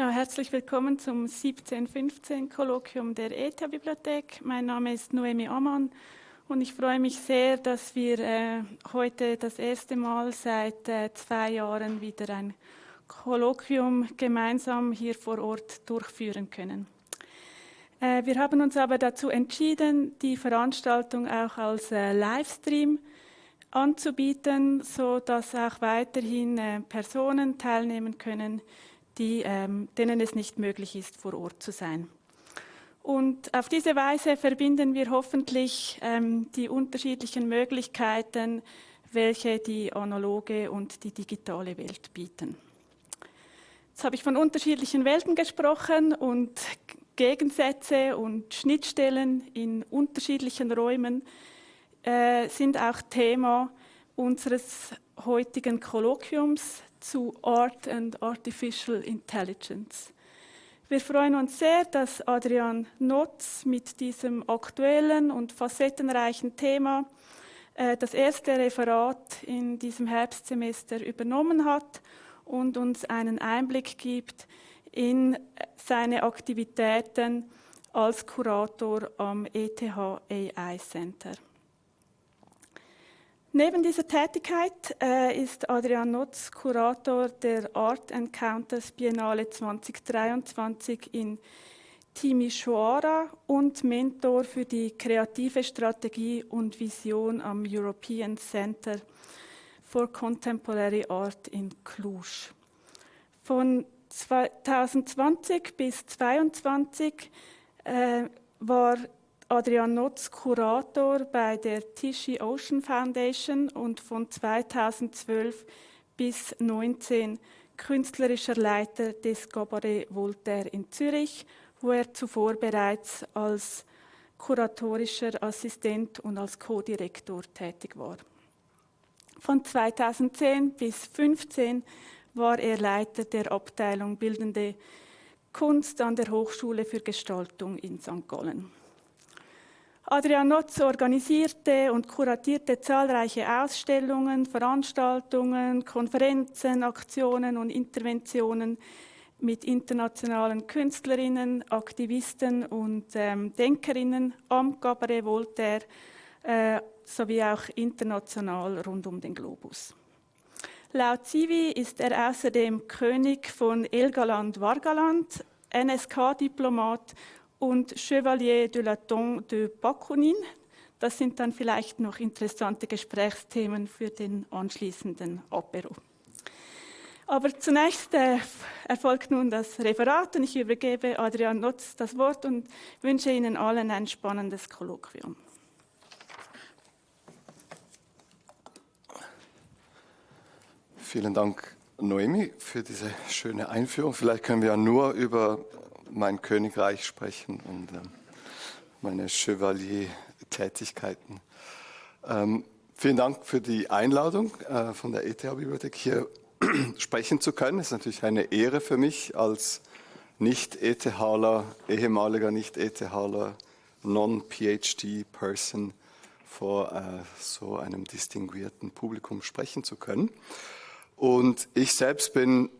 Ja, herzlich willkommen zum 1715-Kolloquium der ETH-Bibliothek. Mein Name ist Noemi Amann und ich freue mich sehr, dass wir äh, heute das erste Mal seit äh, zwei Jahren wieder ein Kolloquium gemeinsam hier vor Ort durchführen können. Äh, wir haben uns aber dazu entschieden, die Veranstaltung auch als äh, Livestream anzubieten, so dass auch weiterhin äh, Personen teilnehmen können, die, ähm, denen es nicht möglich ist, vor Ort zu sein. Und auf diese Weise verbinden wir hoffentlich ähm, die unterschiedlichen Möglichkeiten, welche die analoge und die digitale Welt bieten. Jetzt habe ich von unterschiedlichen Welten gesprochen und Gegensätze und Schnittstellen in unterschiedlichen Räumen äh, sind auch Thema unseres heutigen Kolloquiums zu Art and Artificial Intelligence. Wir freuen uns sehr, dass Adrian Notz mit diesem aktuellen und facettenreichen Thema äh, das erste Referat in diesem Herbstsemester übernommen hat und uns einen Einblick gibt in seine Aktivitäten als Kurator am ETH AI Center. Neben dieser Tätigkeit äh, ist Adrian Notz Kurator der Art Encounters Biennale 2023 in Timisoara und Mentor für die kreative Strategie und Vision am European Center for Contemporary Art in Cluj. Von 2020 bis 2022 äh, war Adrian Notz Kurator bei der Tichy Ocean Foundation und von 2012 bis 2019 künstlerischer Leiter des Cabaret Voltaire in Zürich, wo er zuvor bereits als kuratorischer Assistent und als Co-Direktor tätig war. Von 2010 bis 2015 war er Leiter der Abteilung Bildende Kunst an der Hochschule für Gestaltung in St. Gallen. Adrian Notz organisierte und kuratierte zahlreiche Ausstellungen, Veranstaltungen, Konferenzen, Aktionen und Interventionen mit internationalen Künstlerinnen, Aktivisten und ähm, Denkerinnen am Cabaret Voltaire äh, sowie auch international rund um den Globus. Laut Civi ist er außerdem König von Elgaland-Vargaland, NSK-Diplomat und Chevalier de la Tombe de Bakunin. Das sind dann vielleicht noch interessante Gesprächsthemen für den anschließenden Apero. Aber zunächst äh, erfolgt nun das Referat und ich übergebe Adrian Notz das Wort und wünsche Ihnen allen ein spannendes Kolloquium. Vielen Dank, Noemi, für diese schöne Einführung. Vielleicht können wir ja nur über mein Königreich sprechen und äh, meine Chevalier-Tätigkeiten. Ähm, vielen Dank für die Einladung äh, von der ETH-Bibliothek hier sprechen zu können. Es ist natürlich eine Ehre für mich als Nicht-ETHler, ehemaliger Nicht-ETHler, Non-PhD-Person vor äh, so einem distinguierten Publikum sprechen zu können. Und ich selbst bin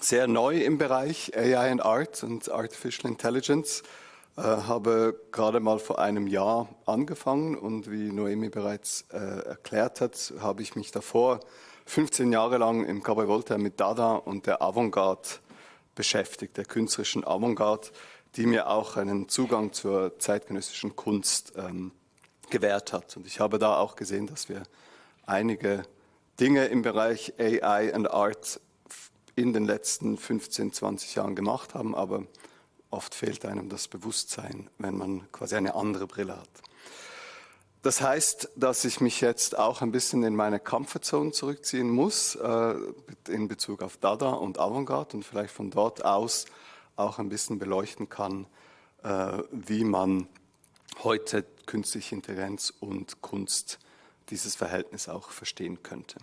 sehr neu im Bereich AI and Art und Artificial Intelligence. Äh, habe gerade mal vor einem Jahr angefangen und wie Noemi bereits äh, erklärt hat, habe ich mich davor 15 Jahre lang im Cabaret Voltaire mit Dada und der Avantgarde beschäftigt, der künstlerischen Avantgarde, die mir auch einen Zugang zur zeitgenössischen Kunst ähm, gewährt hat. Und ich habe da auch gesehen, dass wir einige Dinge im Bereich AI and Art in den letzten 15, 20 Jahren gemacht haben, aber oft fehlt einem das Bewusstsein, wenn man quasi eine andere Brille hat. Das heißt, dass ich mich jetzt auch ein bisschen in meine Comfortzone zurückziehen muss, äh, in Bezug auf Dada und Avantgarde und vielleicht von dort aus auch ein bisschen beleuchten kann, äh, wie man heute künstliche Intelligenz und Kunst dieses Verhältnis auch verstehen könnte.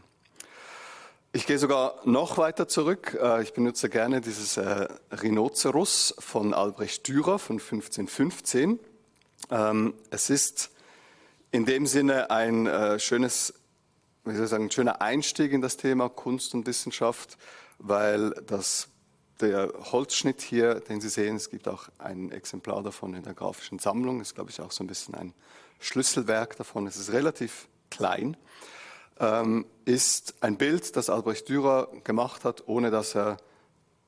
Ich gehe sogar noch weiter zurück. Äh, ich benutze gerne dieses äh, Rhinoceros von Albrecht Dürer von 1515. Ähm, es ist in dem Sinne ein äh, schönes, wie soll ich sagen, ein schöner Einstieg in das Thema Kunst und Wissenschaft, weil das der Holzschnitt hier, den Sie sehen, es gibt auch ein Exemplar davon in der grafischen Sammlung, ist glaube ich auch so ein bisschen ein Schlüsselwerk davon, es ist relativ klein, ähm, ist ein Bild, das Albrecht Dürer gemacht hat, ohne dass er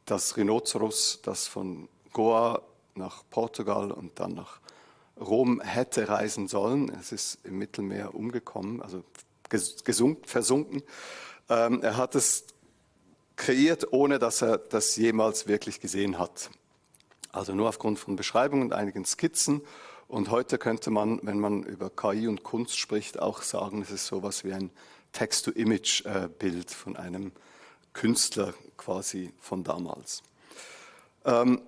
das Rhinoceros, das von Goa nach Portugal und dann nach Rom hätte reisen sollen. Es ist im Mittelmeer umgekommen, also gesunken, versunken. Ähm, er hat es kreiert, ohne dass er das jemals wirklich gesehen hat. Also nur aufgrund von Beschreibungen und einigen Skizzen. Und heute könnte man, wenn man über KI und Kunst spricht, auch sagen, es ist sowas wie ein Text-to-Image-Bild von einem Künstler quasi von damals. Ähm,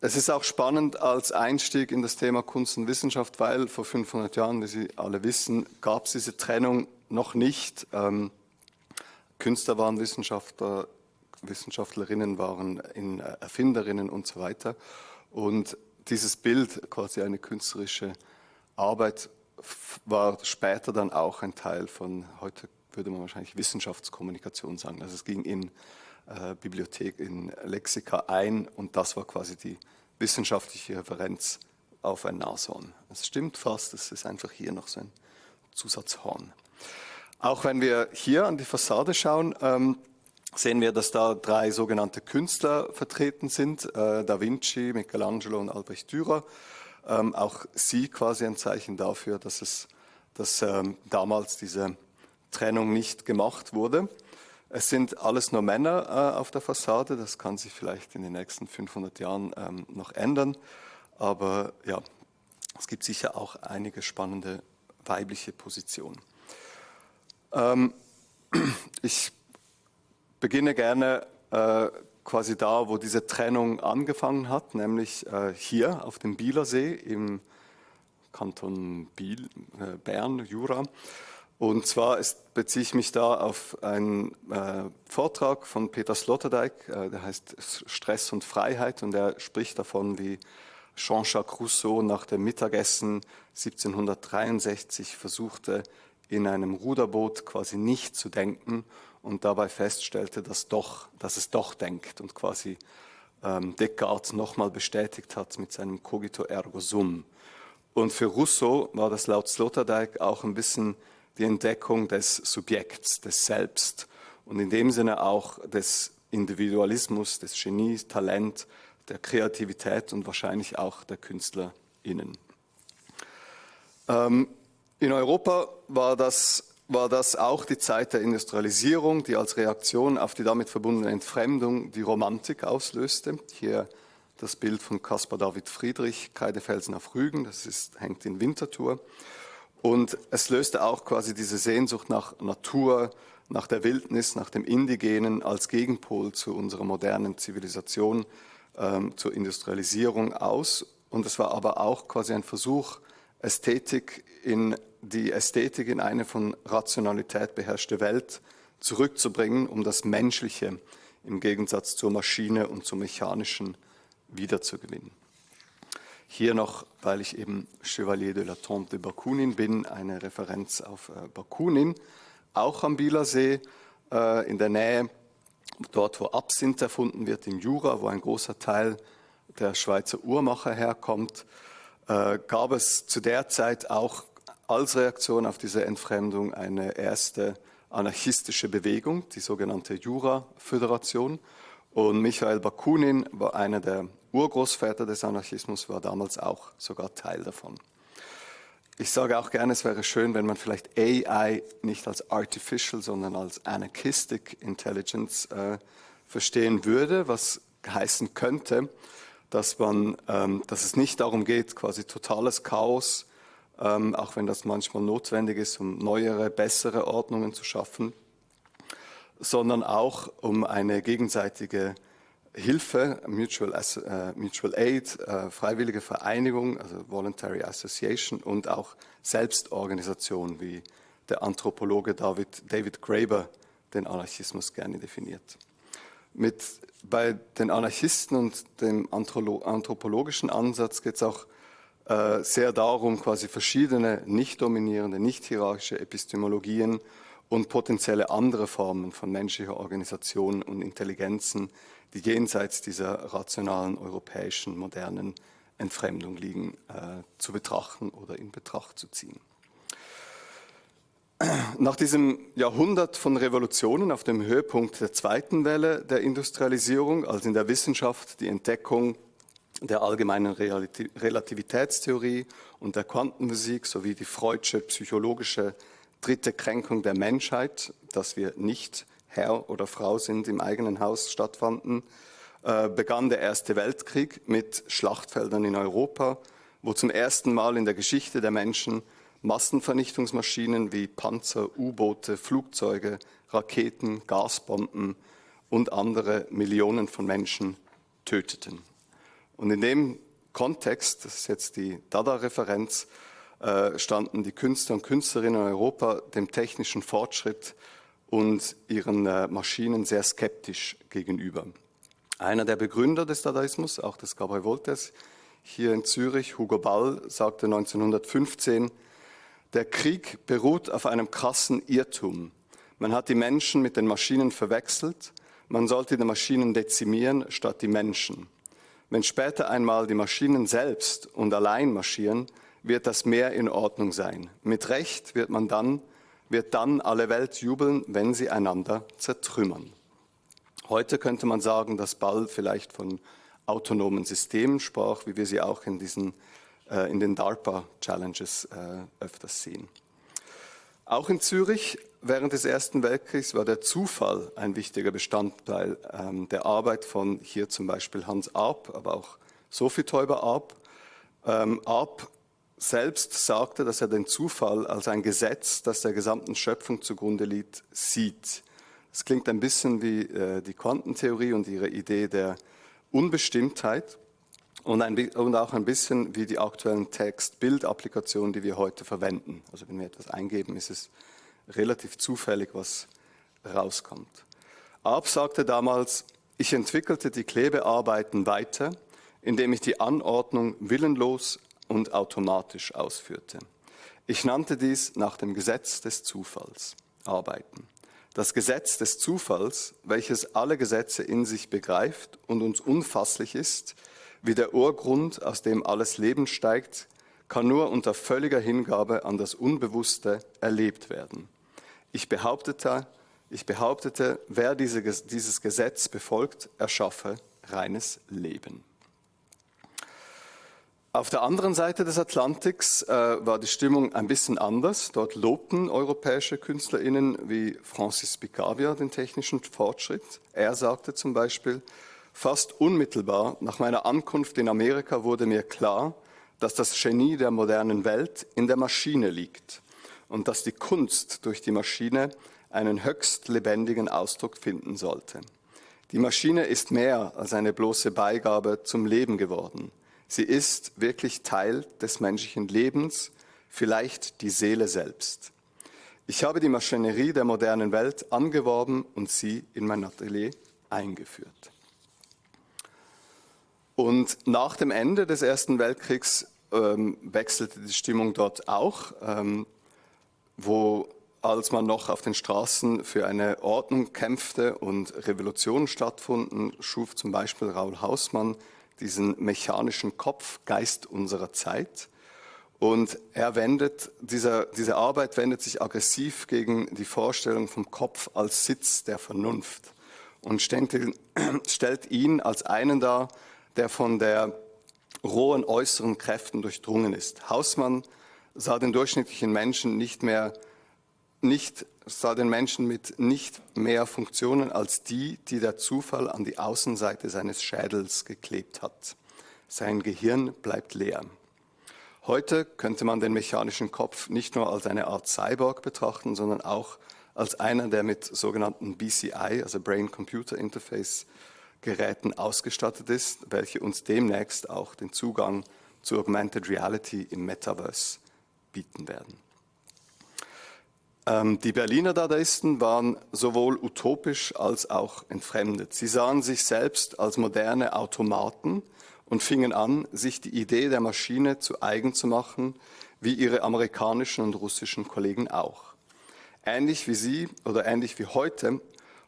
es ist auch spannend als Einstieg in das Thema Kunst und Wissenschaft, weil vor 500 Jahren, wie Sie alle wissen, gab es diese Trennung noch nicht. Ähm, Künstler waren Wissenschaftler, Wissenschaftlerinnen waren Erfinderinnen und so weiter. Und dieses Bild, quasi eine künstlerische Arbeit, war später dann auch ein Teil von, heute würde man wahrscheinlich Wissenschaftskommunikation sagen. Also es ging in äh, Bibliothek, in Lexika ein und das war quasi die wissenschaftliche Referenz auf ein Nashorn. Es stimmt fast, es ist einfach hier noch so ein Zusatzhorn. Auch wenn wir hier an die Fassade schauen, ähm, sehen wir, dass da drei sogenannte Künstler vertreten sind, äh, Da Vinci, Michelangelo und Albrecht Dürer. Ähm, auch sie quasi ein Zeichen dafür, dass, es, dass ähm, damals diese Trennung nicht gemacht wurde. Es sind alles nur Männer äh, auf der Fassade. Das kann sich vielleicht in den nächsten 500 Jahren ähm, noch ändern. Aber ja, es gibt sicher auch einige spannende weibliche Positionen. Ähm, ich beginne gerne äh, quasi da, wo diese Trennung angefangen hat, nämlich äh, hier auf dem Bielersee im Kanton Biel, äh, Bern, Jura. Und zwar ist, beziehe ich mich da auf einen äh, Vortrag von Peter Sloterdijk, äh, der heißt Stress und Freiheit und er spricht davon, wie Jean-Jacques Rousseau nach dem Mittagessen 1763 versuchte, in einem Ruderboot quasi nicht zu denken und dabei feststellte, dass, doch, dass es doch denkt und quasi ähm, Descartes nochmal bestätigt hat mit seinem Cogito ergo sum. Und für Rousseau war das laut Sloterdijk auch ein bisschen die Entdeckung des Subjekts, des Selbst und in dem Sinne auch des Individualismus, des Genies, Talent, der Kreativität und wahrscheinlich auch der KünstlerInnen. Ähm, in Europa war das, war das auch die Zeit der Industrialisierung, die als Reaktion auf die damit verbundene Entfremdung die Romantik auslöste. Hier das Bild von Caspar David Friedrich, Kreidefelsen auf Rügen, das ist, hängt in Winterthur. Und es löste auch quasi diese Sehnsucht nach Natur, nach der Wildnis, nach dem Indigenen als Gegenpol zu unserer modernen Zivilisation, ähm, zur Industrialisierung aus. Und es war aber auch quasi ein Versuch, Ästhetik in die Ästhetik in eine von Rationalität beherrschte Welt zurückzubringen, um das Menschliche im Gegensatz zur Maschine und zum Mechanischen wiederzugewinnen. Hier noch, weil ich eben Chevalier de la Tombe de Bakunin bin, eine Referenz auf äh, Bakunin, auch am Bielersee, äh, in der Nähe, dort wo Absinth erfunden wird, in Jura, wo ein großer Teil der Schweizer Uhrmacher herkommt, äh, gab es zu der Zeit auch als Reaktion auf diese Entfremdung eine erste anarchistische Bewegung, die sogenannte Jura-Föderation. Und Michael Bakunin war einer der Urgroßväter des Anarchismus war damals auch sogar Teil davon. Ich sage auch gerne, es wäre schön, wenn man vielleicht AI nicht als Artificial, sondern als Anarchistic Intelligence äh, verstehen würde, was heißen könnte, dass, man, ähm, dass es nicht darum geht, quasi totales Chaos, ähm, auch wenn das manchmal notwendig ist, um neuere, bessere Ordnungen zu schaffen, sondern auch um eine gegenseitige Hilfe, Mutual, äh, Mutual Aid, äh, freiwillige Vereinigung, also Voluntary Association und auch Selbstorganisation, wie der Anthropologe David, David Graeber den Anarchismus gerne definiert. Mit, bei den Anarchisten und dem anthropologischen Ansatz geht es auch äh, sehr darum, quasi verschiedene nicht dominierende, nicht hierarchische Epistemologien und potenzielle andere Formen von menschlicher Organisation und Intelligenzen, die jenseits dieser rationalen europäischen modernen Entfremdung liegen, äh, zu betrachten oder in Betracht zu ziehen. Nach diesem Jahrhundert von Revolutionen auf dem Höhepunkt der zweiten Welle der Industrialisierung, als in der Wissenschaft die Entdeckung der allgemeinen Relativitätstheorie und der Quantenphysik sowie die Freudsche psychologische dritte Kränkung der Menschheit, dass wir nicht Herr oder Frau sind im eigenen Haus stattfanden, äh, begann der Erste Weltkrieg mit Schlachtfeldern in Europa, wo zum ersten Mal in der Geschichte der Menschen Massenvernichtungsmaschinen wie Panzer, U-Boote, Flugzeuge, Raketen, Gasbomben und andere Millionen von Menschen töteten. Und in dem Kontext, das ist jetzt die Dada-Referenz, äh, standen die Künstler und Künstlerinnen in Europa dem technischen Fortschritt und ihren äh, Maschinen sehr skeptisch gegenüber. Einer der Begründer des Dadaismus, auch des Gabriel Voltes, hier in Zürich, Hugo Ball, sagte 1915, der Krieg beruht auf einem krassen Irrtum. Man hat die Menschen mit den Maschinen verwechselt. Man sollte die Maschinen dezimieren statt die Menschen. Wenn später einmal die Maschinen selbst und allein marschieren, wird das mehr in Ordnung sein. Mit Recht wird man dann, wird dann alle Welt jubeln, wenn sie einander zertrümmern. Heute könnte man sagen, dass Ball vielleicht von autonomen Systemen sprach, wie wir sie auch in diesen in den DARPA-Challenges äh, öfters sehen. Auch in Zürich während des Ersten Weltkriegs war der Zufall ein wichtiger Bestandteil ähm, der Arbeit von hier zum Beispiel Hans Arp, aber auch Sophie Teuber-Arp. Ähm, Arp selbst sagte, dass er den Zufall als ein Gesetz, das der gesamten Schöpfung zugrunde liegt, sieht. Es klingt ein bisschen wie äh, die Quantentheorie und ihre Idee der Unbestimmtheit und, ein, und auch ein bisschen wie die aktuellen Text-Bild-Applikationen, die wir heute verwenden. Also wenn wir etwas eingeben, ist es relativ zufällig, was rauskommt. Arp sagte damals, ich entwickelte die Klebearbeiten weiter, indem ich die Anordnung willenlos und automatisch ausführte. Ich nannte dies nach dem Gesetz des Zufalls arbeiten. Das Gesetz des Zufalls, welches alle Gesetze in sich begreift und uns unfasslich ist, wie der Urgrund, aus dem alles Leben steigt, kann nur unter völliger Hingabe an das Unbewusste erlebt werden. Ich behauptete, ich behauptete wer diese, dieses Gesetz befolgt, erschaffe reines Leben. Auf der anderen Seite des Atlantiks äh, war die Stimmung ein bisschen anders. Dort lobten europäische KünstlerInnen wie Francis Picavia den technischen Fortschritt. Er sagte zum Beispiel, Fast unmittelbar nach meiner Ankunft in Amerika wurde mir klar, dass das Genie der modernen Welt in der Maschine liegt und dass die Kunst durch die Maschine einen höchst lebendigen Ausdruck finden sollte. Die Maschine ist mehr als eine bloße Beigabe zum Leben geworden. Sie ist wirklich Teil des menschlichen Lebens, vielleicht die Seele selbst. Ich habe die Maschinerie der modernen Welt angeworben und sie in mein Atelier eingeführt. Und nach dem Ende des Ersten Weltkriegs ähm, wechselte die Stimmung dort auch, ähm, wo als man noch auf den Straßen für eine Ordnung kämpfte und Revolutionen stattfanden, schuf zum Beispiel Raul Hausmann diesen mechanischen Kopf, Geist unserer Zeit. Und er wendet, dieser, diese Arbeit wendet sich aggressiv gegen die Vorstellung vom Kopf als Sitz der Vernunft und stellt ihn als einen dar, der von der rohen äußeren Kräften durchdrungen ist. Hausmann sah den durchschnittlichen Menschen nicht mehr, nicht, sah den Menschen mit nicht mehr Funktionen als die, die der Zufall an die Außenseite seines Schädels geklebt hat. Sein Gehirn bleibt leer. Heute könnte man den mechanischen Kopf nicht nur als eine Art Cyborg betrachten, sondern auch als einer, der mit sogenannten BCI, also Brain-Computer Interface, Geräten ausgestattet ist, welche uns demnächst auch den Zugang zu Augmented Reality im Metaverse bieten werden. Ähm, die Berliner Dadaisten waren sowohl utopisch als auch entfremdet. Sie sahen sich selbst als moderne Automaten und fingen an, sich die Idee der Maschine zu eigen zu machen, wie ihre amerikanischen und russischen Kollegen auch. Ähnlich wie Sie oder ähnlich wie heute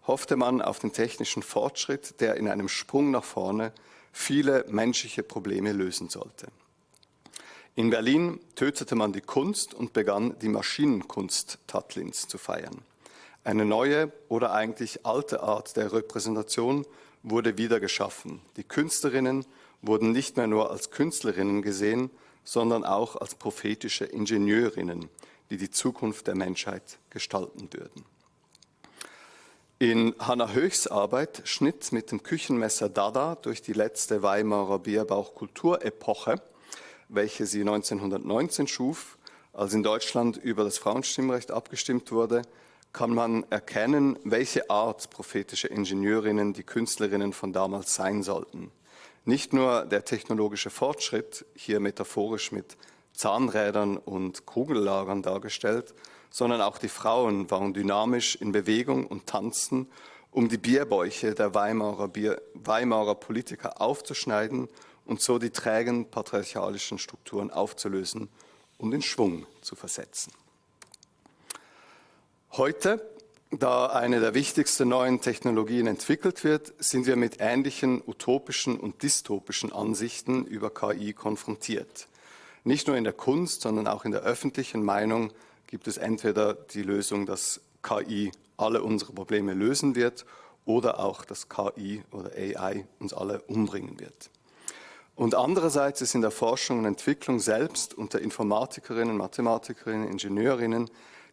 hoffte man auf den technischen Fortschritt, der in einem Sprung nach vorne viele menschliche Probleme lösen sollte. In Berlin tötete man die Kunst und begann die Maschinenkunst Tatlins zu feiern. Eine neue oder eigentlich alte Art der Repräsentation wurde wieder geschaffen. Die Künstlerinnen wurden nicht mehr nur als Künstlerinnen gesehen, sondern auch als prophetische Ingenieurinnen, die die Zukunft der Menschheit gestalten würden. In Hannah Höchs Arbeit Schnitt mit dem Küchenmesser Dada durch die letzte Weimarer Bierbauchkulturepoche, welche sie 1919 schuf, als in Deutschland über das Frauenstimmrecht abgestimmt wurde, kann man erkennen, welche Art prophetische Ingenieurinnen die Künstlerinnen von damals sein sollten. Nicht nur der technologische Fortschritt, hier metaphorisch mit Zahnrädern und Kugellagern dargestellt, sondern auch die Frauen waren dynamisch in Bewegung und tanzten, um die Bierbäuche der Weimarer, Bier, Weimarer Politiker aufzuschneiden und so die trägen patriarchalischen Strukturen aufzulösen und in Schwung zu versetzen. Heute, da eine der wichtigsten neuen Technologien entwickelt wird, sind wir mit ähnlichen utopischen und dystopischen Ansichten über KI konfrontiert. Nicht nur in der Kunst, sondern auch in der öffentlichen Meinung gibt es entweder die Lösung, dass KI alle unsere Probleme lösen wird oder auch, dass KI oder AI uns alle umbringen wird. Und andererseits ist in der Forschung und Entwicklung selbst unter Informatikerinnen, Mathematikerinnen, Ingenieurinnen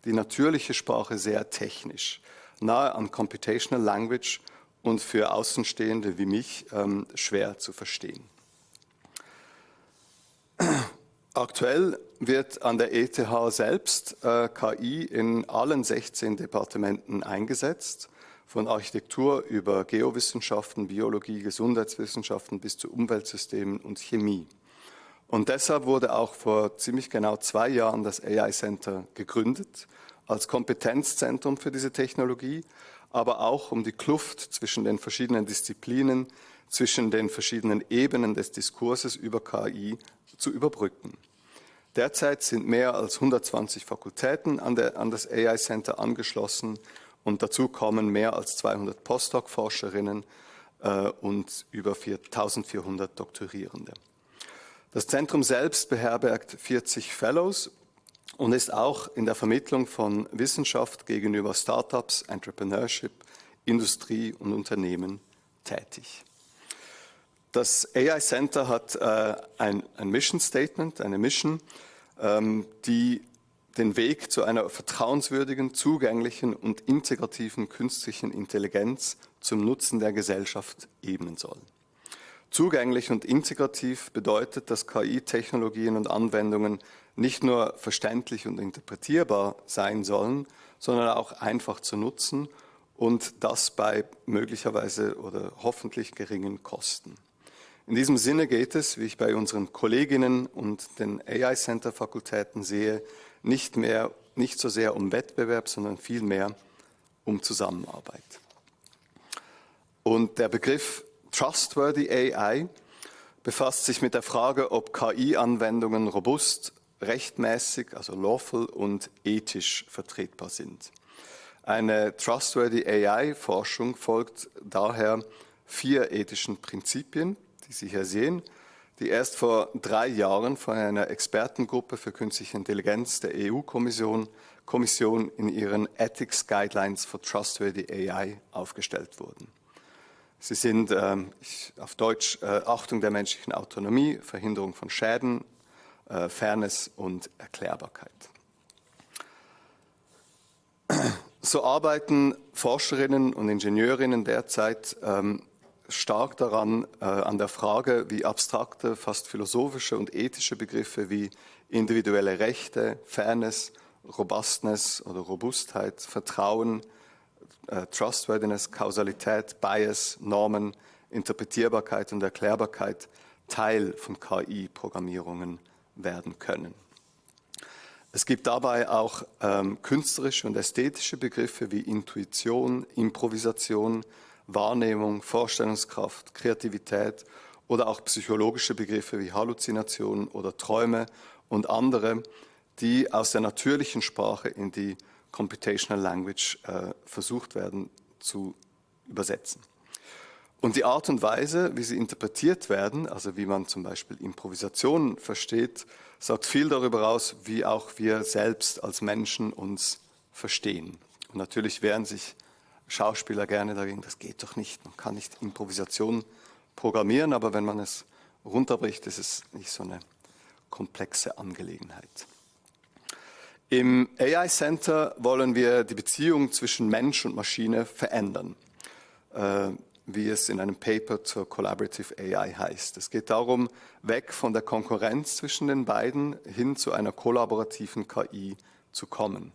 die natürliche Sprache sehr technisch, nahe an Computational Language und für Außenstehende wie mich ähm, schwer zu verstehen. Aktuell wird an der ETH selbst äh, KI in allen 16 Departementen eingesetzt, von Architektur über Geowissenschaften, Biologie, Gesundheitswissenschaften bis zu Umweltsystemen und Chemie. Und deshalb wurde auch vor ziemlich genau zwei Jahren das AI Center gegründet, als Kompetenzzentrum für diese Technologie, aber auch um die Kluft zwischen den verschiedenen Disziplinen, zwischen den verschiedenen Ebenen des Diskurses über KI zu überbrücken. Derzeit sind mehr als 120 Fakultäten an, der, an das AI Center angeschlossen und dazu kommen mehr als 200 Postdoc-Forscherinnen äh, und über 1400 Doktorierende. Das Zentrum selbst beherbergt 40 Fellows und ist auch in der Vermittlung von Wissenschaft gegenüber Startups, Entrepreneurship, Industrie und Unternehmen tätig. Das AI Center hat äh, ein, ein, Mission Statement, eine Mission, ähm, die den Weg zu einer vertrauenswürdigen, zugänglichen und integrativen künstlichen Intelligenz zum Nutzen der Gesellschaft ebnen soll. Zugänglich und integrativ bedeutet, dass KI-Technologien und Anwendungen nicht nur verständlich und interpretierbar sein sollen, sondern auch einfach zu nutzen und das bei möglicherweise oder hoffentlich geringen Kosten. In diesem Sinne geht es, wie ich bei unseren Kolleginnen und den AI Center Fakultäten sehe, nicht mehr, nicht so sehr um Wettbewerb, sondern vielmehr um Zusammenarbeit. Und der Begriff Trustworthy AI befasst sich mit der Frage, ob KI-Anwendungen robust, rechtmäßig, also lawful und ethisch vertretbar sind. Eine Trustworthy AI-Forschung folgt daher vier ethischen Prinzipien, die Sie hier sehen, die erst vor drei Jahren von einer Expertengruppe für künstliche Intelligenz der EU-Kommission Kommission in ihren Ethics Guidelines for Trustworthy AI aufgestellt wurden. Sie sind ähm, auf Deutsch äh, Achtung der menschlichen Autonomie, Verhinderung von Schäden, äh, Fairness und Erklärbarkeit. So arbeiten Forscherinnen und Ingenieurinnen derzeit ähm, stark daran, äh, an der Frage, wie abstrakte, fast philosophische und ethische Begriffe wie individuelle Rechte, Fairness, Robustness oder Robustheit, Vertrauen, äh, Trustworthiness, Kausalität, Bias, Normen, Interpretierbarkeit und Erklärbarkeit Teil von KI-Programmierungen werden können. Es gibt dabei auch ähm, künstlerische und ästhetische Begriffe wie Intuition, Improvisation, Wahrnehmung, Vorstellungskraft, Kreativität oder auch psychologische Begriffe wie Halluzination oder Träume und andere, die aus der natürlichen Sprache in die Computational Language äh, versucht werden zu übersetzen. Und die Art und Weise, wie sie interpretiert werden, also wie man zum Beispiel Improvisation versteht, sagt viel darüber aus, wie auch wir selbst als Menschen uns verstehen. Und natürlich wehren sich Schauspieler gerne dagegen, das geht doch nicht, man kann nicht Improvisation programmieren, aber wenn man es runterbricht, ist es nicht so eine komplexe Angelegenheit. Im AI Center wollen wir die Beziehung zwischen Mensch und Maschine verändern, äh, wie es in einem Paper zur Collaborative AI heißt. Es geht darum, weg von der Konkurrenz zwischen den beiden hin zu einer kollaborativen KI zu kommen.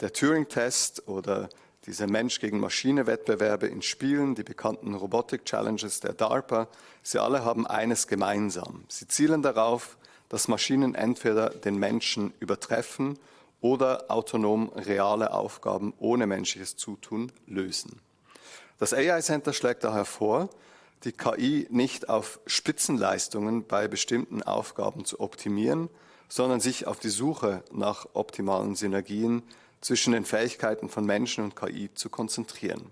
Der Turing-Test oder diese Mensch-gegen-Maschine-Wettbewerbe in Spielen, die bekannten Robotic-Challenges der DARPA, sie alle haben eines gemeinsam. Sie zielen darauf, dass Maschinen entweder den Menschen übertreffen oder autonom reale Aufgaben ohne menschliches Zutun lösen. Das AI Center schlägt daher vor, die KI nicht auf Spitzenleistungen bei bestimmten Aufgaben zu optimieren, sondern sich auf die Suche nach optimalen Synergien zwischen den Fähigkeiten von Menschen und KI zu konzentrieren.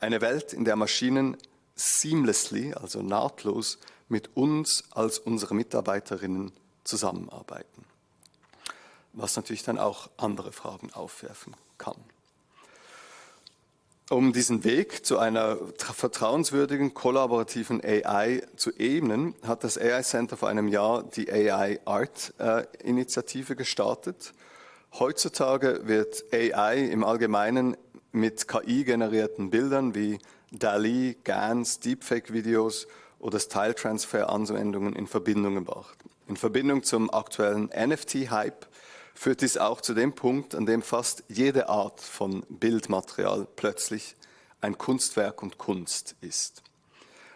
Eine Welt, in der Maschinen seamlessly, also nahtlos, mit uns als unsere Mitarbeiterinnen zusammenarbeiten was natürlich dann auch andere Fragen aufwerfen kann. Um diesen Weg zu einer vertrauenswürdigen, kollaborativen AI zu ebnen, hat das AI Center vor einem Jahr die AI Art äh, Initiative gestartet. Heutzutage wird AI im Allgemeinen mit KI-generierten Bildern wie DALI, GANs, Deepfake-Videos oder Style-Transfer-Anwendungen in Verbindung gebracht. In Verbindung zum aktuellen NFT-Hype führt dies auch zu dem Punkt, an dem fast jede Art von Bildmaterial plötzlich ein Kunstwerk und Kunst ist.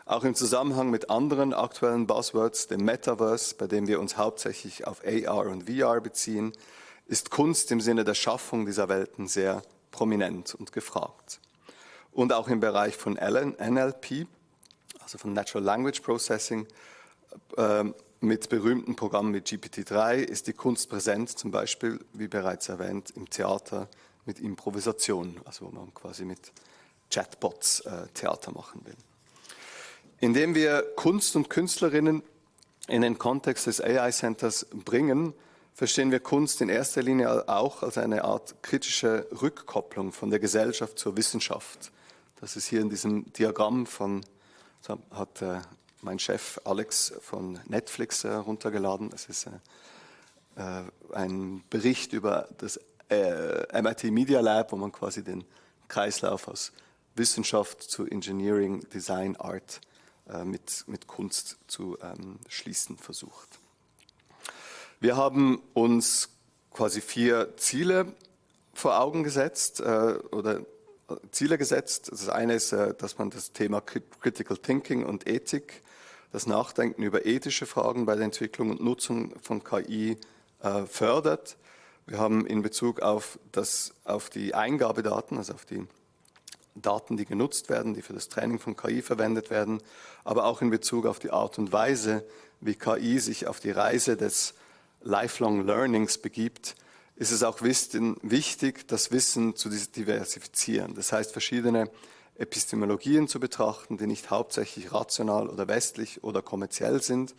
Auch im Zusammenhang mit anderen aktuellen Buzzwords, dem Metaverse, bei dem wir uns hauptsächlich auf AR und VR beziehen, ist Kunst im Sinne der Schaffung dieser Welten sehr prominent und gefragt. Und auch im Bereich von NLP, also von Natural Language Processing, äh, mit berühmten Programmen wie GPT-3 ist die Kunst präsent, zum Beispiel, wie bereits erwähnt, im Theater mit Improvisation, also wo man quasi mit Chatbots äh, Theater machen will. Indem wir Kunst und Künstlerinnen in den Kontext des AI Centers bringen, verstehen wir Kunst in erster Linie auch als eine Art kritische Rückkopplung von der Gesellschaft zur Wissenschaft. Das ist hier in diesem Diagramm von, hat äh, mein Chef Alex von Netflix äh, runtergeladen. Es ist äh, äh ein Bericht über das äh, MIT Media Lab, wo man quasi den Kreislauf aus Wissenschaft zu Engineering, Design, Art äh, mit, mit Kunst zu ähm, schließen versucht. Wir haben uns quasi vier Ziele vor Augen gesetzt äh, oder Ziele gesetzt. Das eine ist, dass man das Thema Critical Thinking und Ethik das Nachdenken über ethische Fragen bei der Entwicklung und Nutzung von KI äh, fördert. Wir haben in Bezug auf, das, auf die Eingabedaten, also auf die Daten, die genutzt werden, die für das Training von KI verwendet werden, aber auch in Bezug auf die Art und Weise, wie KI sich auf die Reise des Lifelong Learnings begibt, ist es auch wichtig, das Wissen zu diversifizieren. Das heißt, verschiedene Epistemologien zu betrachten, die nicht hauptsächlich rational oder westlich oder kommerziell sind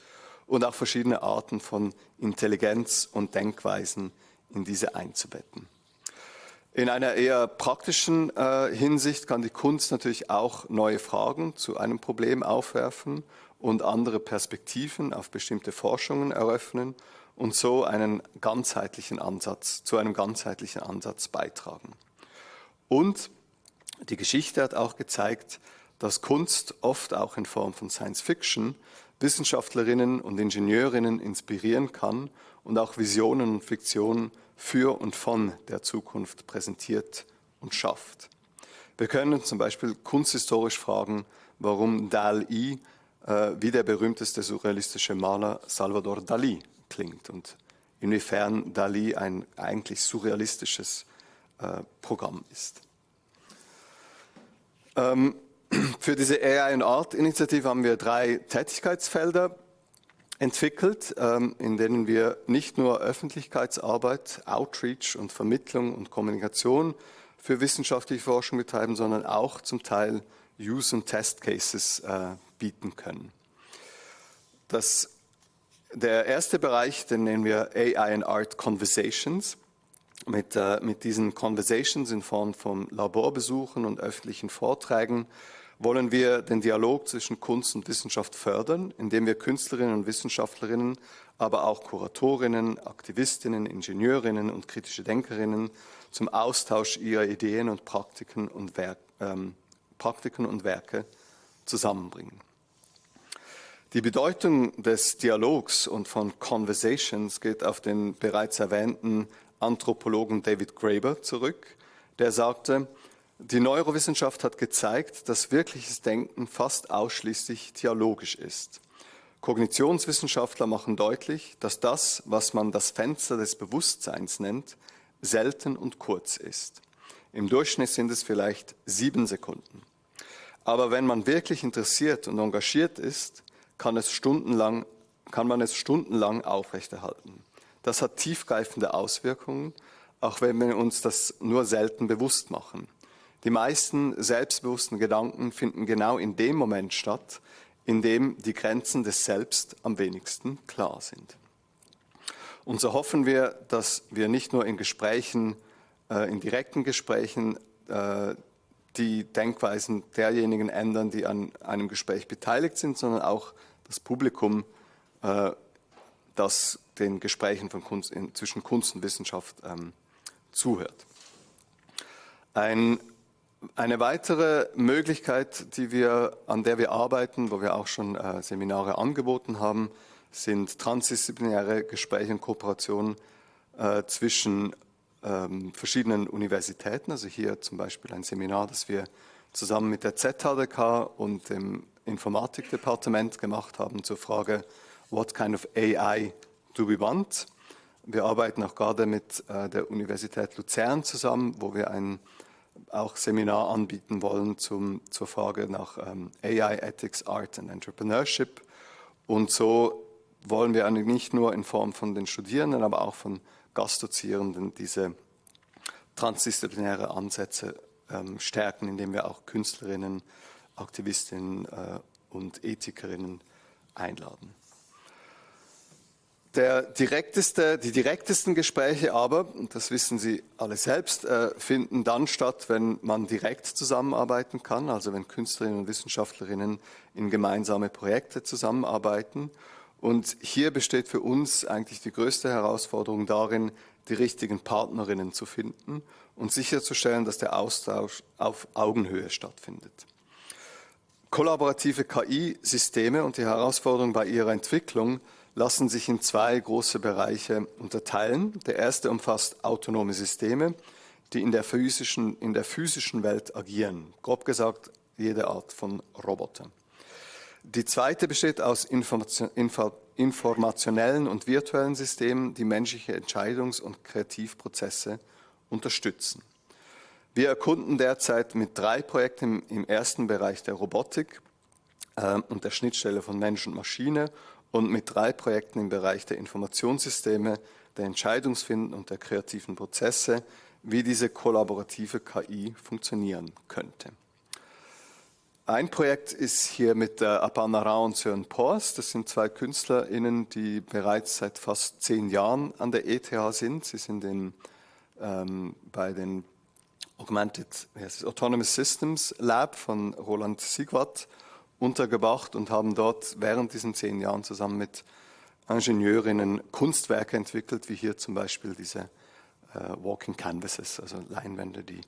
und auch verschiedene Arten von Intelligenz und Denkweisen in diese einzubetten. In einer eher praktischen äh, Hinsicht kann die Kunst natürlich auch neue Fragen zu einem Problem aufwerfen und andere Perspektiven auf bestimmte Forschungen eröffnen und so einen ganzheitlichen Ansatz, zu einem ganzheitlichen Ansatz beitragen. Und die Geschichte hat auch gezeigt, dass Kunst oft auch in Form von Science Fiction Wissenschaftlerinnen und Ingenieurinnen inspirieren kann und auch Visionen und Fiktionen für und von der Zukunft präsentiert und schafft. Wir können zum Beispiel kunsthistorisch fragen, warum Dali äh, wie der berühmteste surrealistische Maler Salvador Dali klingt und inwiefern Dali ein eigentlich surrealistisches äh, Programm ist. Ähm, für diese AI and Art Initiative haben wir drei Tätigkeitsfelder entwickelt, ähm, in denen wir nicht nur Öffentlichkeitsarbeit, Outreach und Vermittlung und Kommunikation für wissenschaftliche Forschung betreiben, sondern auch zum Teil Use- und Test-Cases äh, bieten können. Das, der erste Bereich, den nennen wir AI and Art Conversations. Mit, äh, mit diesen Conversations in Form von Laborbesuchen und öffentlichen Vorträgen wollen wir den Dialog zwischen Kunst und Wissenschaft fördern, indem wir Künstlerinnen und Wissenschaftlerinnen, aber auch Kuratorinnen, Aktivistinnen, Ingenieurinnen und kritische Denkerinnen zum Austausch ihrer Ideen und Praktiken und, Werk, ähm, Praktiken und Werke zusammenbringen. Die Bedeutung des Dialogs und von Conversations geht auf den bereits erwähnten Anthropologen David Graeber zurück, der sagte, die Neurowissenschaft hat gezeigt, dass wirkliches Denken fast ausschließlich dialogisch ist. Kognitionswissenschaftler machen deutlich, dass das, was man das Fenster des Bewusstseins nennt, selten und kurz ist. Im Durchschnitt sind es vielleicht sieben Sekunden. Aber wenn man wirklich interessiert und engagiert ist, kann, es stundenlang, kann man es stundenlang aufrechterhalten. Das hat tiefgreifende Auswirkungen, auch wenn wir uns das nur selten bewusst machen. Die meisten selbstbewussten Gedanken finden genau in dem Moment statt, in dem die Grenzen des Selbst am wenigsten klar sind. Und so hoffen wir, dass wir nicht nur in Gesprächen, äh, in direkten Gesprächen, äh, die Denkweisen derjenigen ändern, die an einem Gespräch beteiligt sind, sondern auch das Publikum, äh, das den Gesprächen von Kunst, in, zwischen Kunst und Wissenschaft ähm, zuhört. Ein eine weitere Möglichkeit, die wir, an der wir arbeiten, wo wir auch schon äh, Seminare angeboten haben, sind transdisziplinäre Gespräche und Kooperationen äh, zwischen ähm, verschiedenen Universitäten. Also hier zum Beispiel ein Seminar, das wir zusammen mit der ZHDK und dem Informatikdepartement gemacht haben zur Frage, what kind of AI do we want? Wir arbeiten auch gerade mit äh, der Universität Luzern zusammen, wo wir ein auch Seminar anbieten wollen zum, zur Frage nach ähm, AI, Ethics, Art and Entrepreneurship. Und so wollen wir nicht nur in Form von den Studierenden, aber auch von Gastdozierenden diese transdisziplinäre Ansätze ähm, stärken, indem wir auch Künstlerinnen, Aktivistinnen äh, und Ethikerinnen einladen. Der direkteste, die direktesten Gespräche aber, und das wissen Sie alle selbst, äh, finden dann statt, wenn man direkt zusammenarbeiten kann, also wenn Künstlerinnen und Wissenschaftlerinnen in gemeinsame Projekte zusammenarbeiten. Und hier besteht für uns eigentlich die größte Herausforderung darin, die richtigen Partnerinnen zu finden und sicherzustellen, dass der Austausch auf Augenhöhe stattfindet. Kollaborative KI-Systeme und die Herausforderung bei ihrer Entwicklung lassen sich in zwei große Bereiche unterteilen. Der erste umfasst autonome Systeme, die in der physischen, in der physischen Welt agieren. Grob gesagt, jede Art von Roboter. Die zweite besteht aus Information, informationellen und virtuellen Systemen, die menschliche Entscheidungs- und Kreativprozesse unterstützen. Wir erkunden derzeit mit drei Projekten im ersten Bereich der Robotik äh, und der Schnittstelle von Mensch und Maschine und mit drei Projekten im Bereich der Informationssysteme, der Entscheidungsfinden und der kreativen Prozesse, wie diese kollaborative KI funktionieren könnte. Ein Projekt ist hier mit der Apana Rao und Sören Pors. Das sind zwei KünstlerInnen, die bereits seit fast zehn Jahren an der ETH sind. Sie sind in, ähm, bei den Augmented Autonomous Systems Lab von Roland Siegwart untergebracht und haben dort während diesen zehn Jahren zusammen mit Ingenieurinnen Kunstwerke entwickelt, wie hier zum Beispiel diese äh, Walking Canvases, also Leinwände, die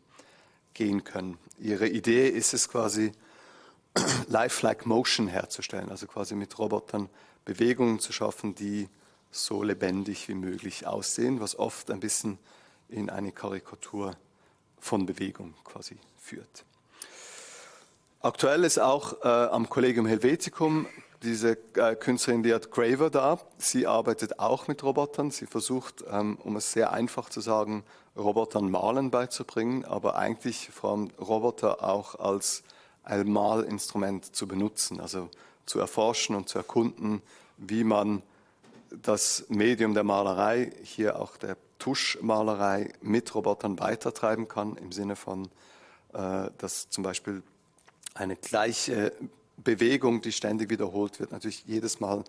gehen können. Ihre Idee ist es quasi, lifelike Motion herzustellen, also quasi mit Robotern Bewegungen zu schaffen, die so lebendig wie möglich aussehen, was oft ein bisschen in eine Karikatur von Bewegung quasi führt. Aktuell ist auch äh, am Collegium Helveticum diese äh, Künstlerin Liat Graver da. Sie arbeitet auch mit Robotern. Sie versucht, ähm, um es sehr einfach zu sagen, Robotern Malen beizubringen, aber eigentlich vor allem Roboter auch als ein Malinstrument zu benutzen, also zu erforschen und zu erkunden, wie man das Medium der Malerei, hier auch der Tuschmalerei, mit Robotern weitertreiben kann, im Sinne von, äh, dass zum Beispiel eine gleiche Bewegung, die ständig wiederholt wird, natürlich jedes Mal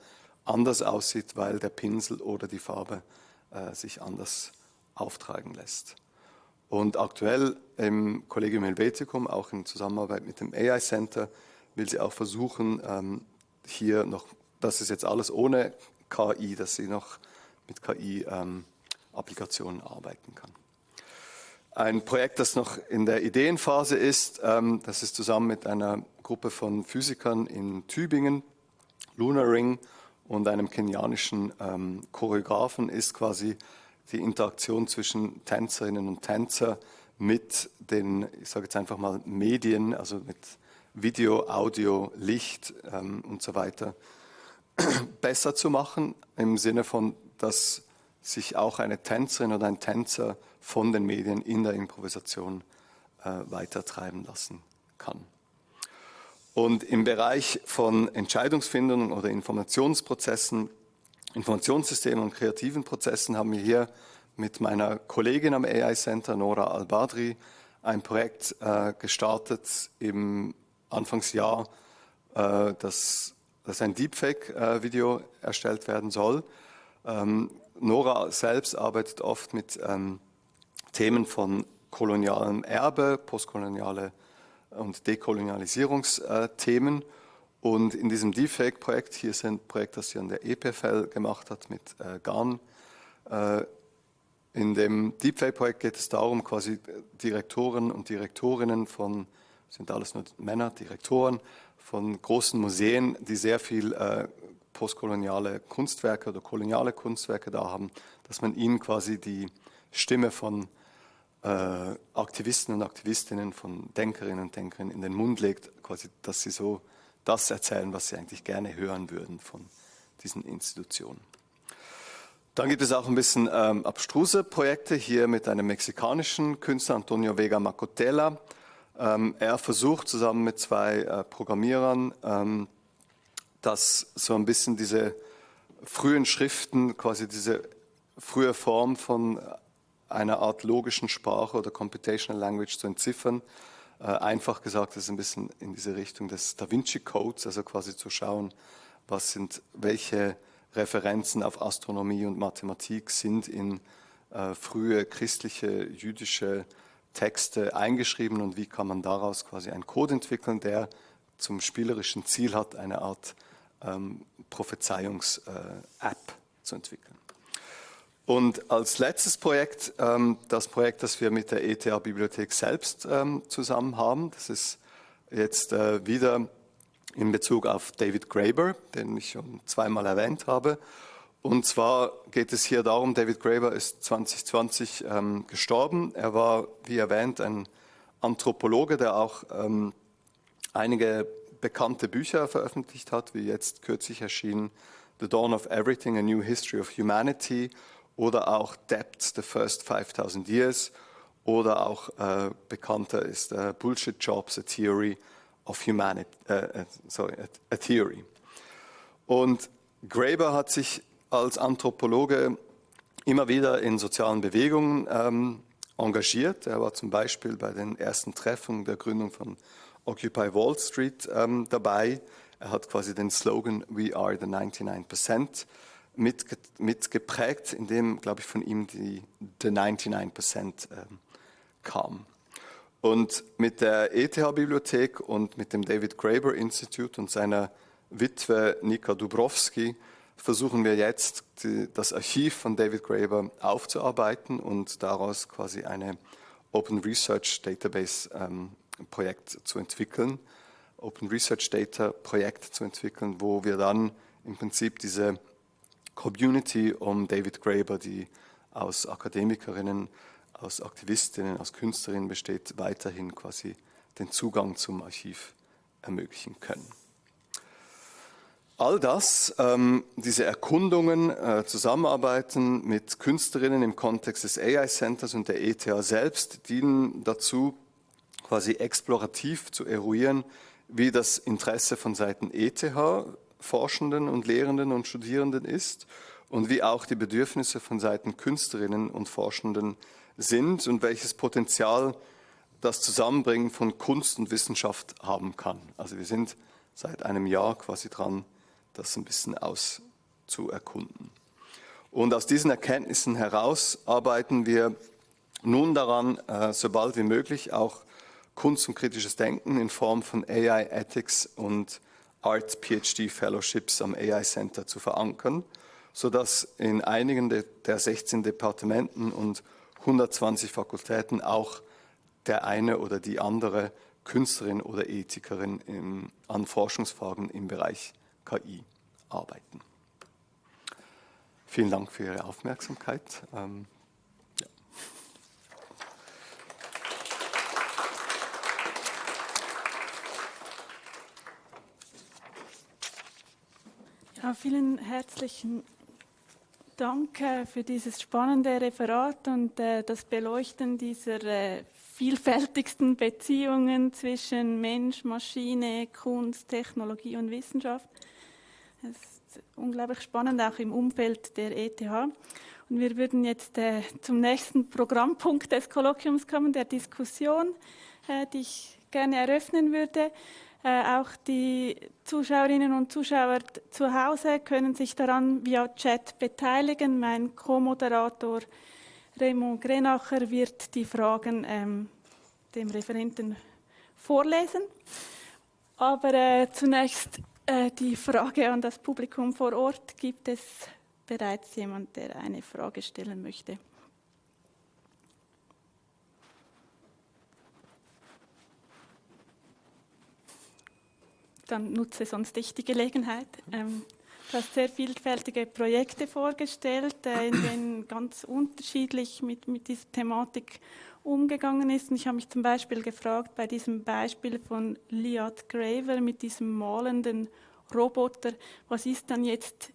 anders aussieht, weil der Pinsel oder die Farbe äh, sich anders auftragen lässt. Und aktuell im Collegium Helveticum, auch in Zusammenarbeit mit dem AI Center, will sie auch versuchen, ähm, hier noch, das ist jetzt alles ohne KI, dass sie noch mit KI-Applikationen ähm, arbeiten kann. Ein Projekt, das noch in der Ideenphase ist, ähm, das ist zusammen mit einer Gruppe von Physikern in Tübingen, Lunar Ring und einem kenianischen Choreografen, ist quasi die Interaktion zwischen Tänzerinnen und Tänzer mit den, ich sage jetzt einfach mal, Medien, also mit Video, Audio, Licht ähm, und so weiter, besser zu machen, im Sinne von, dass sich auch eine Tänzerin oder ein Tänzer von den Medien in der Improvisation äh, weitertreiben lassen kann. Und im Bereich von Entscheidungsfindungen oder Informationsprozessen, Informationssystemen und kreativen Prozessen haben wir hier mit meiner Kollegin am AI Center, Nora Al-Badri, ein Projekt äh, gestartet im Anfangsjahr, äh, das, dass ein Deepfake-Video äh, erstellt werden soll. Ähm, Nora selbst arbeitet oft mit ähm, Themen von kolonialem Erbe, postkoloniale und Dekolonialisierungsthemen. Und in diesem Deepfake-Projekt, hier ist ein Projekt, das sie an der EPFL gemacht hat mit äh, GAN. Äh, in dem Deepfake-Projekt geht es darum, quasi Direktoren und Direktorinnen von, sind alles nur Männer, Direktoren von großen Museen, die sehr viel äh, postkoloniale Kunstwerke oder koloniale Kunstwerke da haben, dass man ihnen quasi die Stimme von äh, Aktivisten und Aktivistinnen, von Denkerinnen und Denkern in den Mund legt, quasi, dass sie so das erzählen, was sie eigentlich gerne hören würden von diesen Institutionen. Dann gibt es auch ein bisschen ähm, abstruse Projekte hier mit einem mexikanischen Künstler, Antonio Vega Macotela. Ähm, er versucht zusammen mit zwei äh, Programmierern, ähm, dass so ein bisschen diese frühen Schriften, quasi diese frühe Form von einer Art logischen Sprache oder Computational Language zu entziffern. Äh, einfach gesagt, das ist ein bisschen in diese Richtung des Da Vinci Codes, also quasi zu schauen, was sind, welche Referenzen auf Astronomie und Mathematik sind in äh, frühe christliche, jüdische Texte eingeschrieben und wie kann man daraus quasi einen Code entwickeln, der zum spielerischen Ziel hat, eine Art ähm, Prophezeiungs-App äh, zu entwickeln. Und als letztes Projekt, ähm, das Projekt, das wir mit der ETH-Bibliothek selbst ähm, zusammen haben, das ist jetzt äh, wieder in Bezug auf David Graeber, den ich schon zweimal erwähnt habe. Und zwar geht es hier darum, David Graeber ist 2020 ähm, gestorben. Er war, wie erwähnt, ein Anthropologe, der auch ähm, einige bekannte Bücher veröffentlicht hat, wie jetzt kürzlich erschienen The Dawn of Everything, A New History of Humanity oder auch Depth, The First 5000 Years oder auch äh, bekannter ist äh, Bullshit Jobs, A Theory of Humanity, äh, äh, sorry, a, a Theory. Und Graeber hat sich als Anthropologe immer wieder in sozialen Bewegungen ähm, engagiert. Er war zum Beispiel bei den ersten Treffen der Gründung von Occupy Wall Street ähm, dabei. Er hat quasi den Slogan We are the 99% mitgeprägt, in dem, glaube ich, von ihm die The 99% ähm, kam. Und mit der ETH-Bibliothek und mit dem David Graeber Institute und seiner Witwe Nika Dubrowski versuchen wir jetzt, die, das Archiv von David Graeber aufzuarbeiten und daraus quasi eine Open Research Database ähm, Projekt zu entwickeln, Open Research Data Projekt zu entwickeln, wo wir dann im Prinzip diese Community um David Graeber, die aus Akademikerinnen, aus Aktivistinnen, aus Künstlerinnen besteht, weiterhin quasi den Zugang zum Archiv ermöglichen können. All das, ähm, diese Erkundungen, äh, Zusammenarbeiten mit Künstlerinnen im Kontext des AI Centers und der ETH selbst dienen dazu, quasi explorativ zu eruieren, wie das Interesse von Seiten ETH Forschenden und Lehrenden und Studierenden ist und wie auch die Bedürfnisse von Seiten Künstlerinnen und Forschenden sind und welches Potenzial das Zusammenbringen von Kunst und Wissenschaft haben kann. Also wir sind seit einem Jahr quasi dran, das ein bisschen auszuerkunden. Und aus diesen Erkenntnissen heraus arbeiten wir nun daran, äh, sobald wie möglich auch Kunst und kritisches Denken in Form von AI Ethics und Art PhD Fellowships am AI Center zu verankern, sodass in einigen der 16 Departementen und 120 Fakultäten auch der eine oder die andere Künstlerin oder Ethikerin im, an Forschungsfragen im Bereich KI arbeiten. Vielen Dank für Ihre Aufmerksamkeit. Ähm, vielen herzlichen Dank äh, für dieses spannende Referat und äh, das Beleuchten dieser äh, vielfältigsten Beziehungen zwischen Mensch, Maschine, Kunst, Technologie und Wissenschaft. Es ist unglaublich spannend, auch im Umfeld der ETH. Und wir würden jetzt zum nächsten Programmpunkt des Kolloquiums kommen, der Diskussion, die ich gerne eröffnen würde. Äh, auch die Zuschauerinnen und Zuschauer zu Hause können sich daran via Chat beteiligen. Mein Co-Moderator Raymond Grenacher wird die Fragen ähm, dem Referenten vorlesen. Aber äh, zunächst äh, die Frage an das Publikum vor Ort. Gibt es bereits jemand, der eine Frage stellen möchte? Dann nutze sonst ich die Gelegenheit. Ähm, Du hast sehr vielfältige Projekte vorgestellt, äh, in denen ganz unterschiedlich mit, mit dieser Thematik umgegangen ist. Und ich habe mich zum Beispiel gefragt, bei diesem Beispiel von Liat Graver mit diesem malenden Roboter, was ist dann jetzt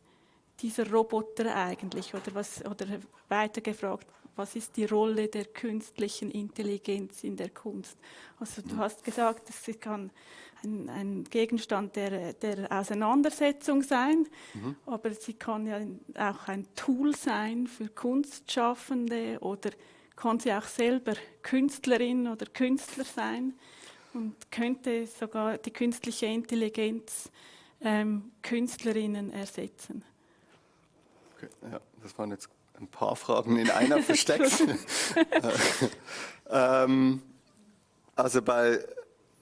dieser Roboter eigentlich? Oder, was, oder weiter gefragt, was ist die Rolle der künstlichen Intelligenz in der Kunst? Also du hast gesagt, es kann ein, ein Gegenstand der, der, Auseinandersetzung sein, mhm. aber sie kann ja auch ein Tool sein für Kunstschaffende oder kann sie auch selber Künstlerin oder Künstler sein und könnte sogar die künstliche Intelligenz ähm, Künstlerinnen ersetzen. Okay, ja, das waren jetzt ein paar Fragen in einer versteckt. ähm, also bei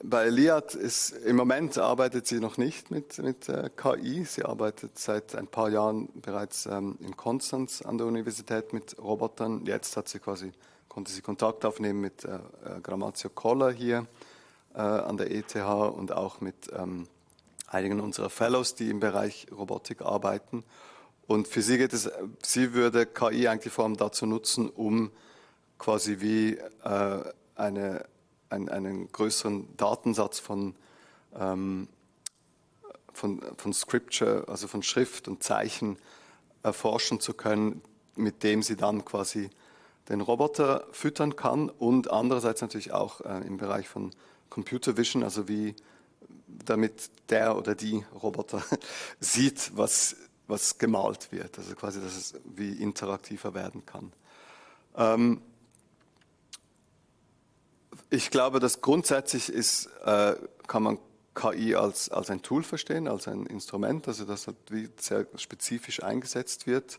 bei Liat ist im Moment arbeitet sie noch nicht mit, mit äh, KI. Sie arbeitet seit ein paar Jahren bereits ähm, in Konstanz an der Universität mit Robotern. Jetzt hat sie quasi, konnte sie Kontakt aufnehmen mit äh, äh Grammatio Koller hier äh, an der ETH und auch mit ähm, einigen unserer Fellows, die im Bereich Robotik arbeiten. Und für sie geht es, sie würde KI eigentlich vor allem dazu nutzen, um quasi wie äh, eine ein, einen größeren Datensatz von, ähm, von, von Scripture, also von Schrift und Zeichen erforschen zu können, mit dem sie dann quasi den Roboter füttern kann und andererseits natürlich auch äh, im Bereich von Computer Vision, also wie damit der oder die Roboter sieht, was, was gemalt wird, also quasi, dass es wie interaktiver werden kann. Ähm, ich glaube, dass grundsätzlich ist, äh, kann man KI als, als ein Tool verstehen, als ein Instrument, also das halt sehr spezifisch eingesetzt wird.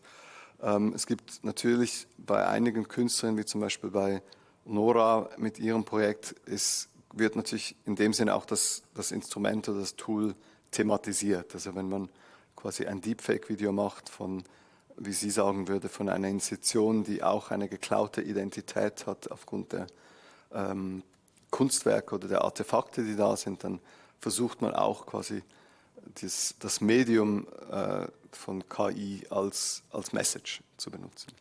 Ähm, es gibt natürlich bei einigen Künstlern, wie zum Beispiel bei Nora mit ihrem Projekt, ist, wird natürlich in dem Sinne auch das, das Instrument oder das Tool thematisiert. Also wenn man quasi ein Deepfake-Video macht von, wie sie sagen würde, von einer Institution, die auch eine geklaute Identität hat aufgrund der ähm, Kunstwerke oder der Artefakte, die da sind, dann versucht man auch quasi das, das Medium äh, von KI als, als Message zu benutzen.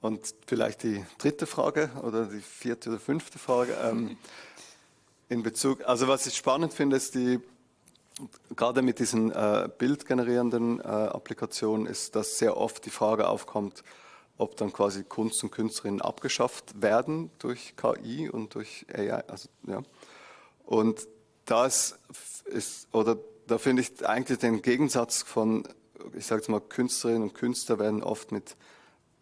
Und vielleicht die dritte Frage oder die vierte oder fünfte Frage ähm, in Bezug, also was ich spannend finde, ist die, gerade mit diesen äh, bildgenerierenden äh, Applikationen ist, dass sehr oft die Frage aufkommt, ob dann quasi Kunst und Künstlerinnen abgeschafft werden durch KI und durch AI. Also, ja. Und das ist, oder da finde ich eigentlich den Gegensatz von, ich sage jetzt mal, Künstlerinnen und Künstler werden oft mit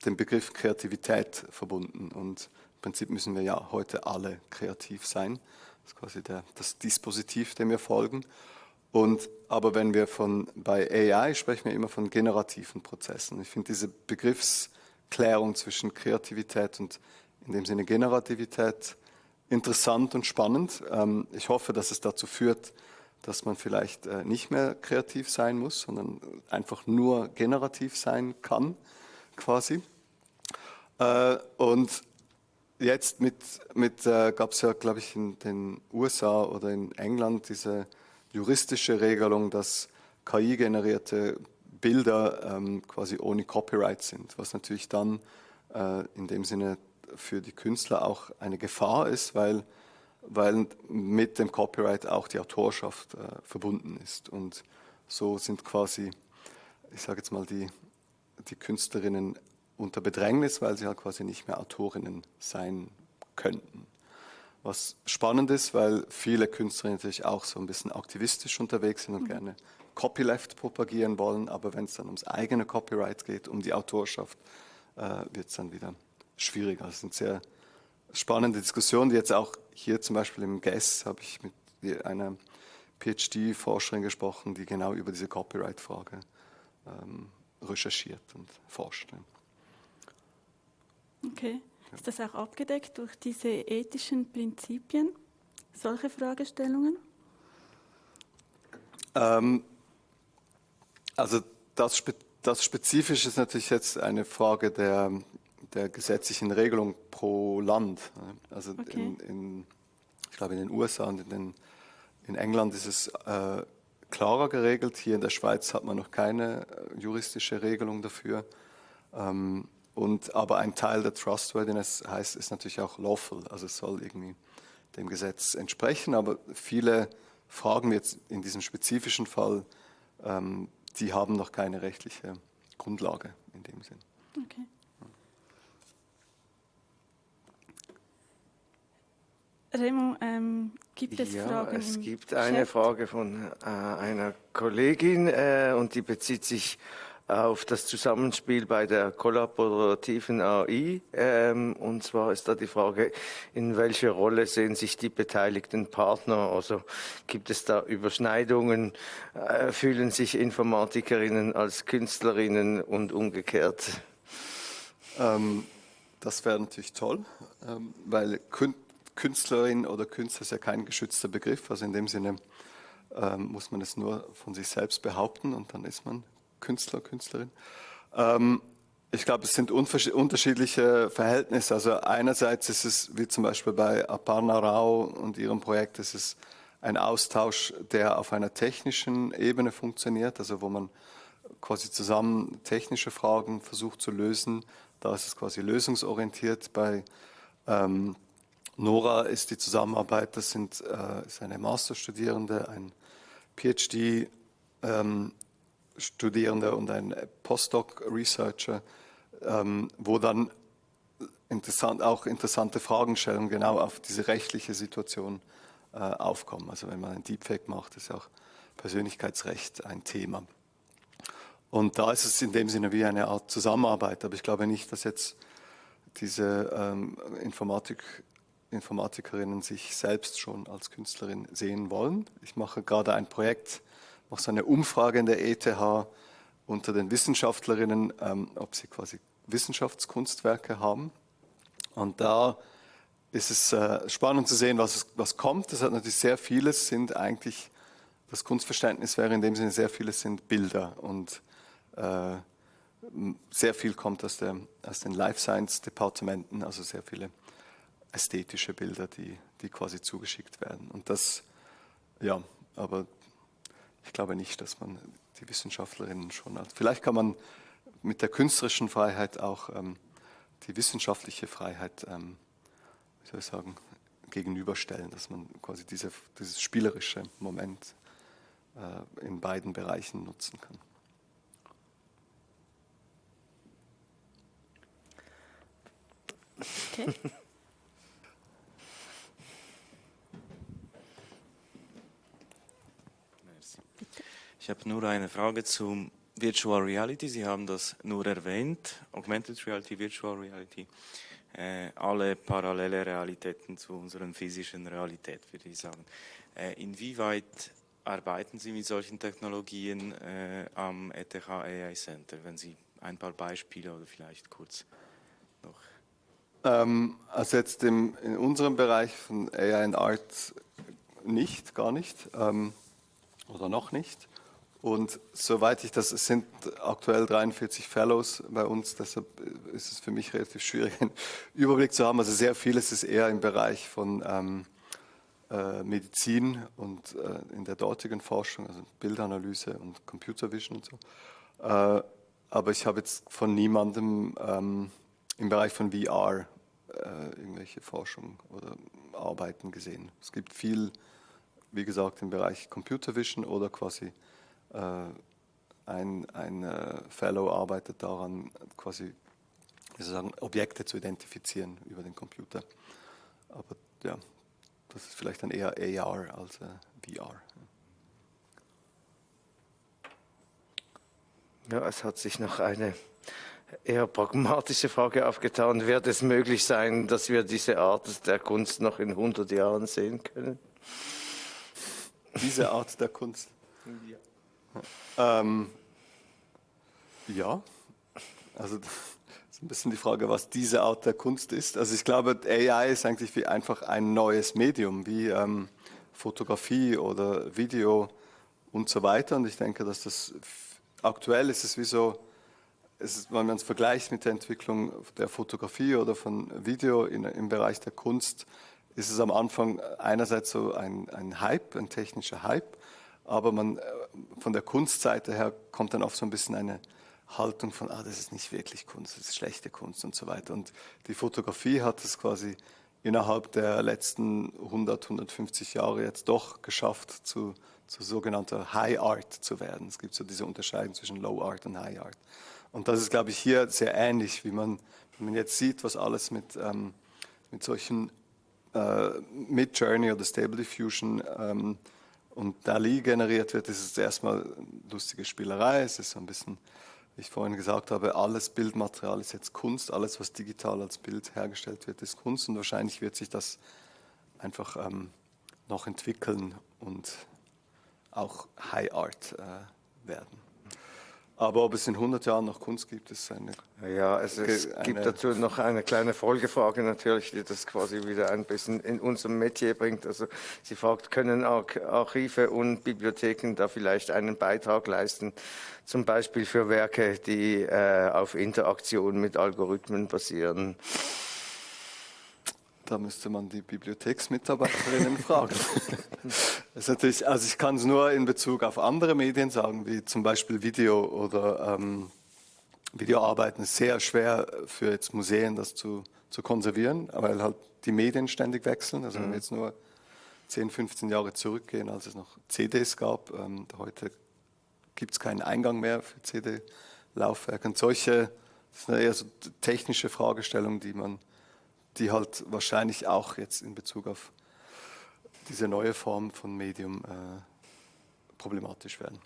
dem Begriff Kreativität verbunden. Und im Prinzip müssen wir ja heute alle kreativ sein. Das ist quasi der, das Dispositiv, dem wir folgen. Und, aber wenn wir von, bei AI sprechen wir immer von generativen Prozessen. Ich finde diese Begriffsklärung zwischen Kreativität und in dem Sinne Generativität interessant und spannend. Ähm, ich hoffe, dass es dazu führt, dass man vielleicht äh, nicht mehr kreativ sein muss, sondern einfach nur generativ sein kann, quasi. Äh, und jetzt mit, mit äh, gab es ja, glaube ich, in den USA oder in England diese juristische Regelung, dass KI-generierte Bilder ähm, quasi ohne Copyright sind, was natürlich dann äh, in dem Sinne für die Künstler auch eine Gefahr ist, weil, weil mit dem Copyright auch die Autorschaft äh, verbunden ist. Und so sind quasi, ich sage jetzt mal, die, die Künstlerinnen unter Bedrängnis, weil sie halt quasi nicht mehr Autorinnen sein könnten. Was spannend ist, weil viele Künstlerinnen natürlich auch so ein bisschen aktivistisch unterwegs sind und mhm. gerne Copyleft propagieren wollen, aber wenn es dann ums eigene Copyright geht, um die Autorschaft, äh, wird es dann wieder schwieriger. Das sind sehr spannende Diskussionen, die jetzt auch hier zum Beispiel im GES habe ich mit einer PhD-Forscherin gesprochen, die genau über diese Copyright-Frage ähm, recherchiert und forscht. Okay. Ist das auch abgedeckt durch diese ethischen Prinzipien, solche Fragestellungen? Ähm, also das, das Spezifisch ist natürlich jetzt eine Frage der, der gesetzlichen Regelung pro Land. Also okay. in, in, ich glaube in den USA und in, den, in England ist es äh, klarer geregelt. Hier in der Schweiz hat man noch keine äh, juristische Regelung dafür. Ähm, und, aber ein Teil der Trustworthiness heißt, ist natürlich auch lawful, also es soll irgendwie dem Gesetz entsprechen. Aber viele Fragen jetzt in diesem spezifischen Fall, ähm, die haben noch keine rechtliche Grundlage in dem Sinn. Okay. Remo, ähm, gibt es ja, Fragen? Es gibt eine Chat? Frage von äh, einer Kollegin äh, und die bezieht sich auf das Zusammenspiel bei der kollaborativen AI. Ähm, und zwar ist da die Frage, in welcher Rolle sehen sich die beteiligten Partner? Also gibt es da Überschneidungen? Äh, fühlen sich Informatikerinnen als Künstlerinnen und umgekehrt? Ähm, das wäre natürlich toll, ähm, weil Künstlerin oder Künstler ist ja kein geschützter Begriff. Also in dem Sinne ähm, muss man es nur von sich selbst behaupten und dann ist man Künstler, Künstlerin. Ähm, ich glaube, es sind unterschiedliche Verhältnisse. Also einerseits ist es, wie zum Beispiel bei Aparna Rao und ihrem Projekt, ist es ein Austausch, der auf einer technischen Ebene funktioniert, also wo man quasi zusammen technische Fragen versucht zu lösen. Da ist es quasi lösungsorientiert. Bei ähm, Nora ist die Zusammenarbeit, das sind äh, ist eine Masterstudierende, ein PhD ähm, Studierende und ein Postdoc-Researcher, ähm, wo dann interessant, auch interessante Fragestellungen genau auf diese rechtliche Situation äh, aufkommen. Also wenn man ein Deepfake macht, ist auch Persönlichkeitsrecht ein Thema. Und da ist es in dem Sinne wie eine Art Zusammenarbeit. Aber ich glaube nicht, dass jetzt diese ähm, Informatik, Informatikerinnen sich selbst schon als Künstlerin sehen wollen. Ich mache gerade ein Projekt, mache so eine Umfrage in der ETH unter den Wissenschaftlerinnen, ähm, ob sie quasi Wissenschaftskunstwerke haben. Und da ist es äh, spannend zu sehen, was, was kommt. Das hat natürlich sehr vieles, sind eigentlich, das Kunstverständnis wäre in dem Sinne, sehr vieles sind Bilder und äh, sehr viel kommt aus, der, aus den Life Science Departementen, also sehr viele ästhetische Bilder, die, die quasi zugeschickt werden. Und das, ja, aber ich glaube nicht, dass man die Wissenschaftlerinnen schon hat. Vielleicht kann man mit der künstlerischen Freiheit auch ähm, die wissenschaftliche Freiheit, ähm, wie soll ich sagen, gegenüberstellen, dass man quasi diese, dieses spielerische Moment äh, in beiden Bereichen nutzen kann. Okay. Ich habe nur eine Frage zum Virtual Reality. Sie haben das nur erwähnt, Augmented Reality, Virtual Reality. Äh, alle parallele Realitäten zu unserer physischen Realität, würde ich sagen. Äh, inwieweit arbeiten Sie mit solchen Technologien äh, am ETH AI Center, wenn Sie ein paar Beispiele oder vielleicht kurz noch. Ähm, also jetzt im, in unserem Bereich von AI and Art nicht, gar nicht ähm, oder noch nicht. Und soweit ich das, es sind aktuell 43 Fellows bei uns, deshalb ist es für mich relativ schwierig, einen Überblick zu haben. Also sehr vieles ist eher im Bereich von ähm, äh, Medizin und äh, in der dortigen Forschung, also Bildanalyse und Computer Vision und so. Äh, aber ich habe jetzt von niemandem ähm, im Bereich von VR äh, irgendwelche Forschung oder Arbeiten gesehen. Es gibt viel, wie gesagt, im Bereich Computer Vision oder quasi ein, ein äh, Fellow arbeitet daran, quasi sagen, Objekte zu identifizieren über den Computer. Aber ja, das ist vielleicht dann eher AR als äh, VR. Ja, es hat sich noch eine eher pragmatische Frage aufgetan. Wird es möglich sein, dass wir diese Art der Kunst noch in 100 Jahren sehen können? Diese Art der Kunst? Ja. Ähm, ja. Also das ist ein bisschen die Frage, was diese Art der Kunst ist. Also ich glaube, AI ist eigentlich wie einfach ein neues Medium, wie ähm, Fotografie oder Video und so weiter. Und ich denke, dass das aktuell ist es wie so, ist, wenn man es vergleicht mit der Entwicklung der Fotografie oder von Video in, im Bereich der Kunst, ist es am Anfang einerseits so ein, ein Hype, ein technischer Hype, aber man, äh, von der Kunstseite her kommt dann oft so ein bisschen eine Haltung von, ah, das ist nicht wirklich Kunst, das ist schlechte Kunst und so weiter. Und die Fotografie hat es quasi innerhalb der letzten 100, 150 Jahre jetzt doch geschafft, zu, zu sogenannter High Art zu werden. Es gibt so diese Unterscheidung zwischen Low Art und High Art. Und das ist, glaube ich, hier sehr ähnlich, wie man, wenn man jetzt sieht, was alles mit, ähm, mit solchen äh, mit Journey oder Stable Diffusion ähm, und DALI generiert wird, ist es erstmal lustige Spielerei. Es ist so ein bisschen, wie ich vorhin gesagt habe, alles Bildmaterial ist jetzt Kunst. Alles, was digital als Bild hergestellt wird, ist Kunst. Und wahrscheinlich wird sich das einfach ähm, noch entwickeln und auch High Art äh, werden. Aber ob es in 100 Jahren noch Kunst gibt, ist eine. Ja, also es gibt dazu noch eine kleine Folgefrage natürlich, die das quasi wieder ein bisschen in unserem Metier bringt. Also sie fragt, können Archive und Bibliotheken da vielleicht einen Beitrag leisten, zum Beispiel für Werke, die äh, auf Interaktion mit Algorithmen basieren? Da müsste man die Bibliotheksmitarbeiterinnen fragen. Ist natürlich, also ich kann es nur in Bezug auf andere Medien sagen, wie zum Beispiel Video oder ähm, Videoarbeiten ist sehr schwer für jetzt Museen das zu, zu konservieren, weil halt die Medien ständig wechseln. Also wenn wir mhm. jetzt nur 10, 15 Jahre zurückgehen, als es noch CDs gab, ähm, heute gibt es keinen Eingang mehr für CD-Laufwerke. Und solche, das sind eher so technische Fragestellungen, die man die halt wahrscheinlich auch jetzt in Bezug auf diese neue Form von Medium äh, problematisch werden.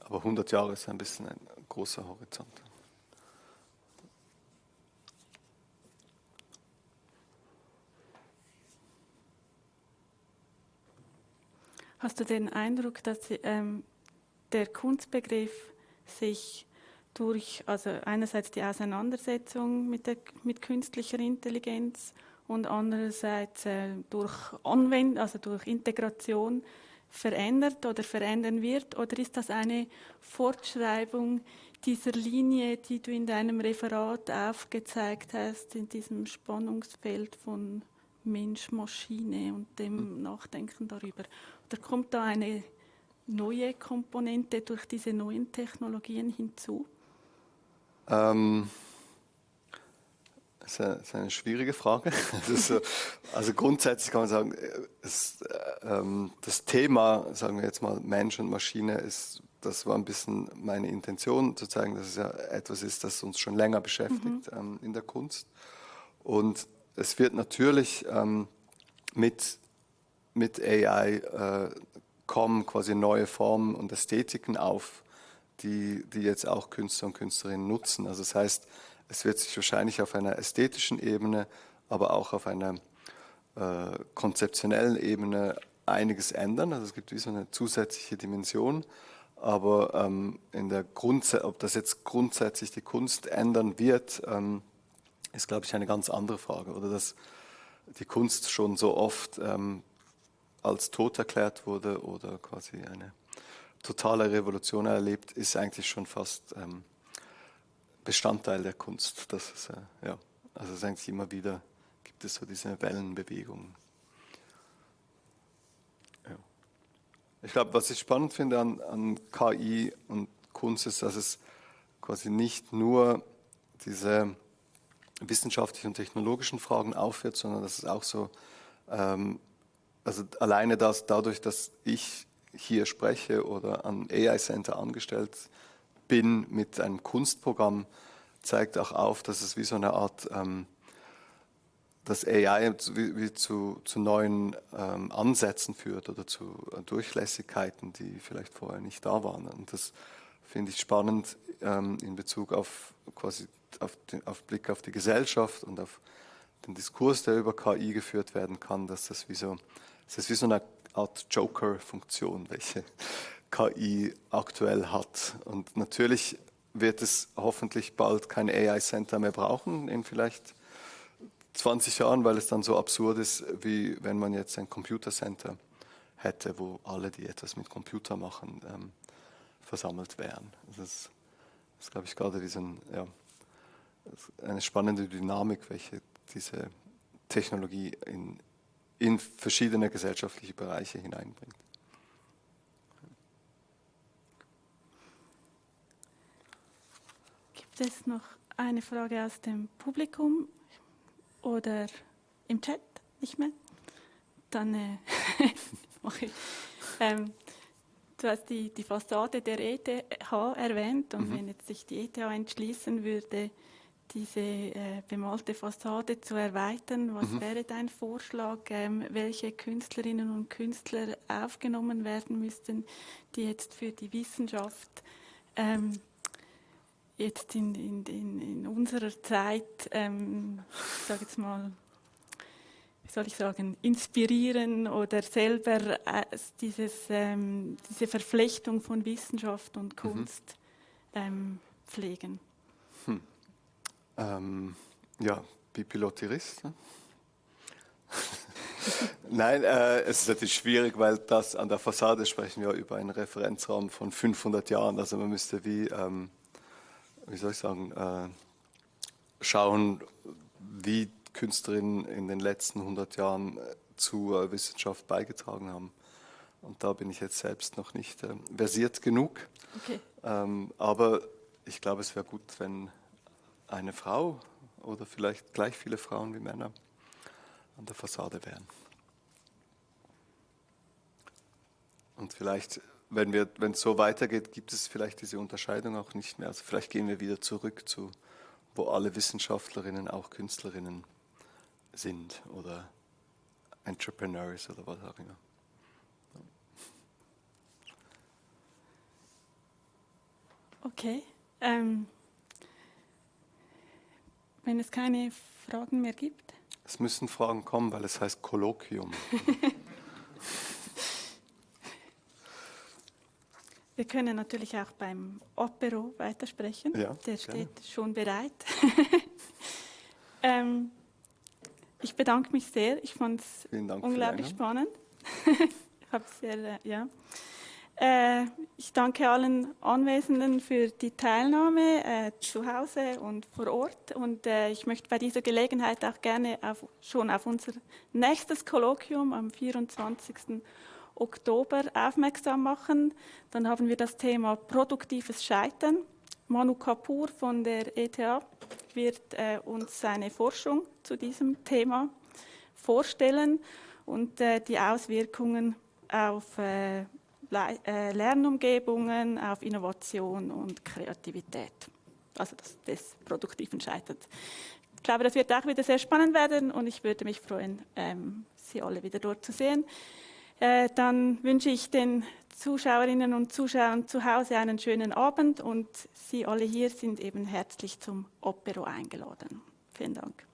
Aber 100 Jahre ist ein bisschen ein großer Horizont. Hast du den Eindruck, dass ähm, der Kunstbegriff sich durch, also einerseits die Auseinandersetzung mit, der, mit künstlicher Intelligenz und andererseits äh, durch Anwendung, also durch Integration verändert oder verändern wird? Oder ist das eine Fortschreibung dieser Linie, die du in deinem Referat aufgezeigt hast, in diesem Spannungsfeld von Mensch, Maschine und dem hm. Nachdenken darüber? Oder kommt da eine neue Komponente durch diese neuen Technologien hinzu? Ähm, das ist eine schwierige Frage. So, also grundsätzlich kann man sagen, es, äh, das Thema, sagen wir jetzt mal Mensch und Maschine, ist, das war ein bisschen meine Intention, zu zeigen, dass es ja etwas ist, das uns schon länger beschäftigt mhm. ähm, in der Kunst. Und es wird natürlich ähm, mit, mit AI äh, kommen quasi neue Formen und Ästhetiken auf, die, die jetzt auch Künstler und Künstlerinnen nutzen. Also das heißt, es wird sich wahrscheinlich auf einer ästhetischen Ebene, aber auch auf einer äh, konzeptionellen Ebene einiges ändern. Also es gibt wie so eine zusätzliche Dimension. Aber ähm, in der Grundse ob das jetzt grundsätzlich die Kunst ändern wird, ähm, ist, glaube ich, eine ganz andere Frage. Oder dass die Kunst schon so oft ähm, als tot erklärt wurde oder quasi eine totale Revolution erlebt, ist eigentlich schon fast ähm, Bestandteil der Kunst. Das ist, äh, ja, also es ist eigentlich immer wieder, gibt es so diese Wellenbewegungen. Ja. Ich glaube, was ich spannend finde an, an KI und Kunst ist, dass es quasi nicht nur diese wissenschaftlichen und technologischen Fragen aufführt, sondern dass es auch so, ähm, also alleine das, dadurch, dass ich hier spreche oder an AI Center angestellt bin mit einem Kunstprogramm, zeigt auch auf, dass es wie so eine Art, ähm, dass AI wie, wie zu, zu, neuen ähm, Ansätzen führt oder zu Durchlässigkeiten, die vielleicht vorher nicht da waren. Und das finde ich spannend ähm, in Bezug auf quasi auf, den, auf Blick auf die Gesellschaft und auf den Diskurs, der über KI geführt werden kann, dass das wie so, das ist wie so eine Art Joker-Funktion, welche KI aktuell hat. Und natürlich wird es hoffentlich bald kein AI-Center mehr brauchen, in vielleicht 20 Jahren, weil es dann so absurd ist, wie wenn man jetzt ein Computercenter hätte, wo alle, die etwas mit Computer machen, ähm, versammelt wären. Das ist, ist glaube ich, gerade ein, ja, eine spannende Dynamik, welche diese Technologie in, in verschiedene gesellschaftliche Bereiche hineinbringt. Gibt es noch eine Frage aus dem Publikum oder im Chat? Nicht mehr? Dann äh, mache ich. Ähm, du hast die, die Fassade der ETH erwähnt und mhm. wenn jetzt sich die ETH entschließen würde, diese äh, bemalte Fassade zu erweitern. Was mhm. wäre dein Vorschlag, ähm, welche Künstlerinnen und Künstler aufgenommen werden müssten, die jetzt für die Wissenschaft ähm, jetzt in, in, in, in, unserer Zeit, ähm, ich sage jetzt mal, wie soll ich sagen, inspirieren oder selber äh, dieses, ähm, diese Verflechtung von Wissenschaft und mhm. Kunst mhm. pflegen? Ähm, ja, Pipilotirist. Ne? Nein, äh, es ist natürlich schwierig, weil das an der Fassade sprechen wir über einen Referenzraum von 500 Jahren. Also man müsste wie, ähm, wie soll ich sagen, äh, schauen, wie Künstlerinnen in den letzten 100 Jahren äh, zur Wissenschaft beigetragen haben. Und da bin ich jetzt selbst noch nicht äh, versiert genug. Okay. Ähm, aber ich glaube, es wäre gut, wenn eine Frau oder vielleicht gleich viele Frauen wie Männer an der Fassade wären. Und vielleicht, wenn, es so weitergeht, gibt es vielleicht diese Unterscheidung auch nicht mehr. Also vielleicht gehen wir wieder zurück zu, wo alle Wissenschaftlerinnen auch Künstlerinnen sind oder Entrepreneurs oder was auch immer. Okay. Ähm, wenn es keine Fragen mehr gibt? Es müssen Fragen kommen, weil es heißt Kolloquium. Wir können natürlich auch beim Opero weitersprechen. Ja, Der steht gerne. schon bereit. ähm, ich bedanke mich sehr. Ich fand es unglaublich spannend. ich habe sehr, äh, ja. Äh, ich danke allen Anwesenden für die Teilnahme äh, zu Hause und vor Ort. Und äh, ich möchte bei dieser Gelegenheit auch gerne auf, schon auf unser nächstes Kolloquium am 24. Oktober aufmerksam machen. Dann haben wir das Thema produktives Scheitern. Manu Kapoor von der ETH wird äh, uns seine Forschung zu diesem Thema vorstellen und äh, die Auswirkungen auf äh, Lernumgebungen, auf Innovation und Kreativität. Also das, des produktiven Scheiterns. glaube, das wird auch wieder sehr spannend werden und ich würde mich freuen, ähm, Sie alle wieder dort zu sehen. Äh, dann wünsche ich den Zuschauerinnen und Zuschauern zu Hause einen schönen Abend und Sie alle hier sind eben herzlich zum Opero eingeladen. Vielen Dank.